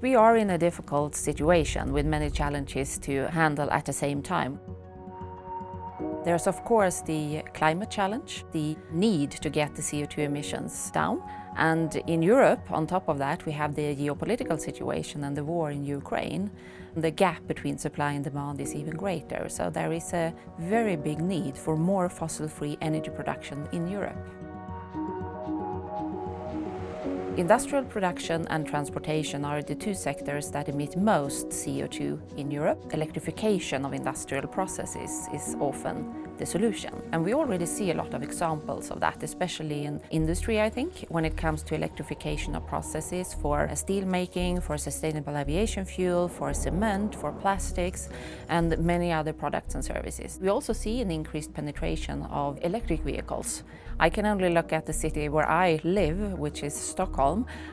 We are in a difficult situation with many challenges to handle at the same time. There's of course the climate challenge, the need to get the CO2 emissions down. And in Europe, on top of that, we have the geopolitical situation and the war in Ukraine. The gap between supply and demand is even greater, so there is a very big need for more fossil-free energy production in Europe. Industrial production and transportation are the two sectors that emit most CO2 in Europe. Electrification of industrial processes is often the solution. And we already see a lot of examples of that, especially in industry, I think, when it comes to electrification of processes for steel making, for sustainable aviation fuel, for cement, for plastics, and many other products and services. We also see an increased penetration of electric vehicles. I can only look at the city where I live, which is Stockholm,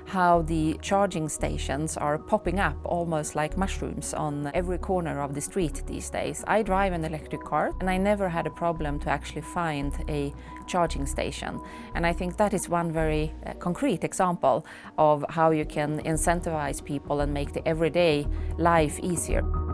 how the charging stations are popping up almost like mushrooms on every corner of the street these days. I drive an electric car and I never had a problem to actually find a charging station. And I think that is one very uh, concrete example of how you can incentivize people and make the everyday life easier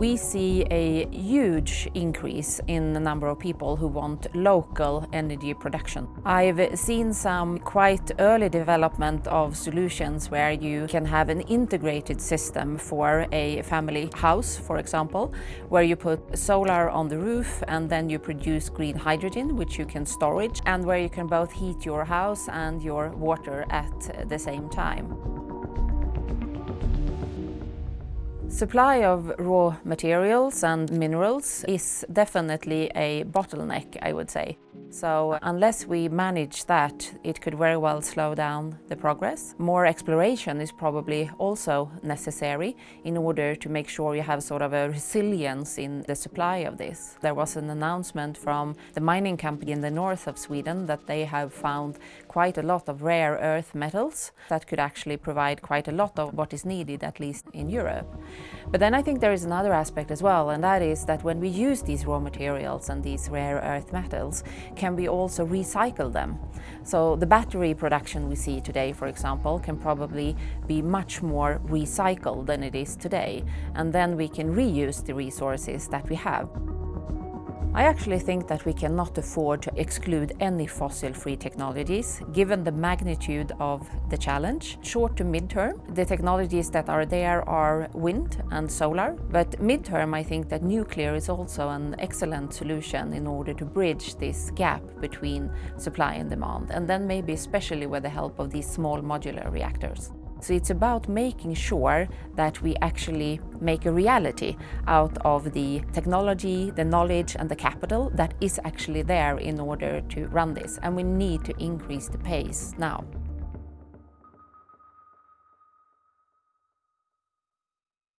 we see a huge increase in the number of people who want local energy production. I've seen some quite early development of solutions where you can have an integrated system for a family house, for example, where you put solar on the roof and then you produce green hydrogen, which you can storage, and where you can both heat your house and your water at the same time. Supply of raw materials and minerals is definitely a bottleneck, I would say. So unless we manage that, it could very well slow down the progress. More exploration is probably also necessary in order to make sure you have sort of a resilience in the supply of this. There was an announcement from the mining company in the north of Sweden that they have found quite a lot of rare earth metals that could actually provide quite a lot of what is needed, at least in Europe. But then I think there is another aspect as well, and that is that when we use these raw materials and these rare earth metals, can we also recycle them? So the battery production we see today, for example, can probably be much more recycled than it is today. And then we can reuse the resources that we have. I actually think that we cannot afford to exclude any fossil-free technologies, given the magnitude of the challenge. Short to mid-term, the technologies that are there are wind and solar, but mid-term I think that nuclear is also an excellent solution in order to bridge this gap between supply and demand, and then maybe especially with the help of these small modular reactors. So it's about making sure that we actually make a reality out of the technology, the knowledge and the capital that is actually there in order to run this. And we need to increase the pace now.